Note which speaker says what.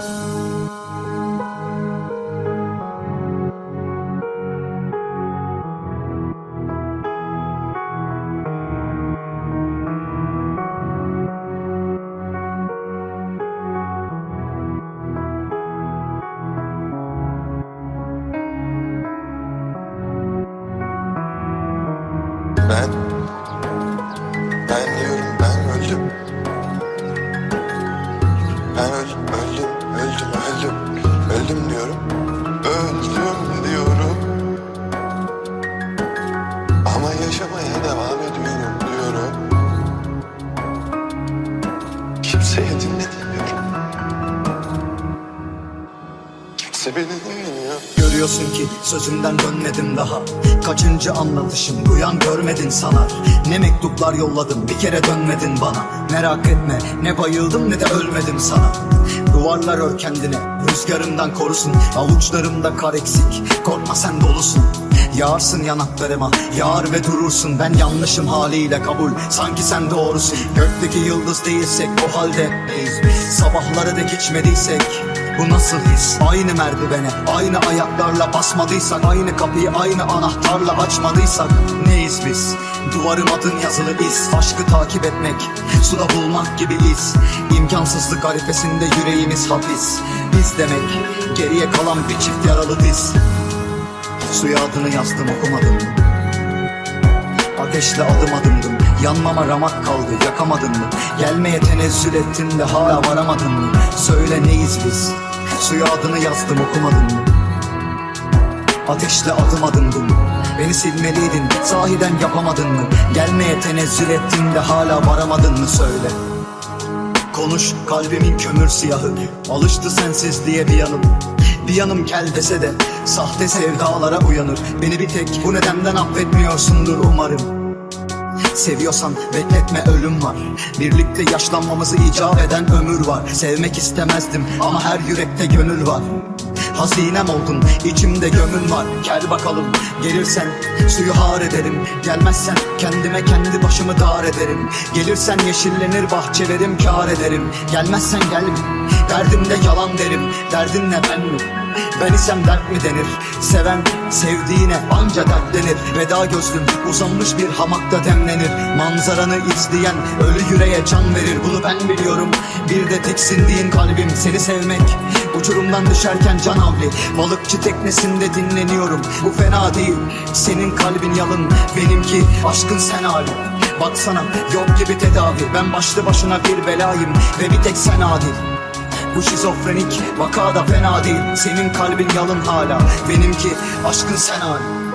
Speaker 1: Ben... Ben diyorum ben öldüm. Ben öl, öldüm, öldüm, öldüm. Öldüm diyorum. Öldüm diyorum. Ama yaşamaya devam ediyorum diyorum. Kimseye dinletmiyorum. Kimse beni dinlemiyor.
Speaker 2: Görüyorsun ki sözümden dönmedim daha Kaçıncı anlatışım duyan görmedin sanar Ne mektuplar yolladım bir kere dönmedin bana Merak etme ne bayıldım ne de ölmedim sana Duvarlar ör kendine rüzgarından korusun. Avuçlarımda kar eksik korkma sen dolusun. Yağarsın yanaklarıma yağar ve durursun. Ben yanlışım haliyle kabul sanki sen doğrusun. Gökteki yıldız değilsek o halde Sabahları dek içmediysek bu nasıl his? Aynı merdivene, aynı ayaklarla basmadıysak Aynı kapıyı aynı anahtarla açmadıysak Neyiz biz? Duvarın adın yazılı iz Aşkı takip etmek, suda bulmak gibi iz. İmkansızlık arifesinde yüreğimiz hapis. Biz demek, geriye kalan bir çift yaralı diz. Suya adını yazdım okumadım. Ateşle adım adımdım. Yanmama ramak kaldı yakamadın mı? Gelmeye tenezzül ettin de hala varamadın mı? Söyle neyiz biz Suya adını yazdım okumadın mı Ateşle adım adımdım Beni silmeliydin sahiden yapamadın mı? Gelmeye tenezzül ettin de hala varamadın mı? Söyle. Konuş kalbimin kömür siyahı. Alıştı sensizliğe bir yanım. Bir yanım kel dese de Sahte sevdalara uyanır. Beni bir tek bu nedenden affetmiyorsundur umarım Seviyorsan bekletme ölüm var. Birlikte yaşlanmamızı icap eden ömür var. Sevmek istemezdim ama her yürekte gönül var. Hazinem oldun içimde gömün var. Gel bakalım gelirsen suyu har ederim. Gelmezsen kendime kendi başımı dar ederim. Gelirsen yeşillenir bahçelerim kar ederim. Gelmezsen gelme derdimde yalan derim. Derdin ne ben mi? Ben isem dert mi denir? Seven sevdiğine anca dertlenir Veda gözlüm uzanmış bir hamakta demlenir. Manzaranı izleyen ölü yüreğe can verir. Bunu ben biliyorum. Bir de tiksindiğin kalbim seni sevmek. Uçurumdan düşerken can havli. Balıkçı teknesinde dinleniyorum. Bu fena değil. Senin kalbin yalın. Benimki aşkın sen hali. Baksana yok gibi tedavi. Ben başlı başına bir belayım Ve bir tek sen adil bu şizofrenik vaka da fena değil. Senin kalbin yalın hala. Benimki aşkın sen hali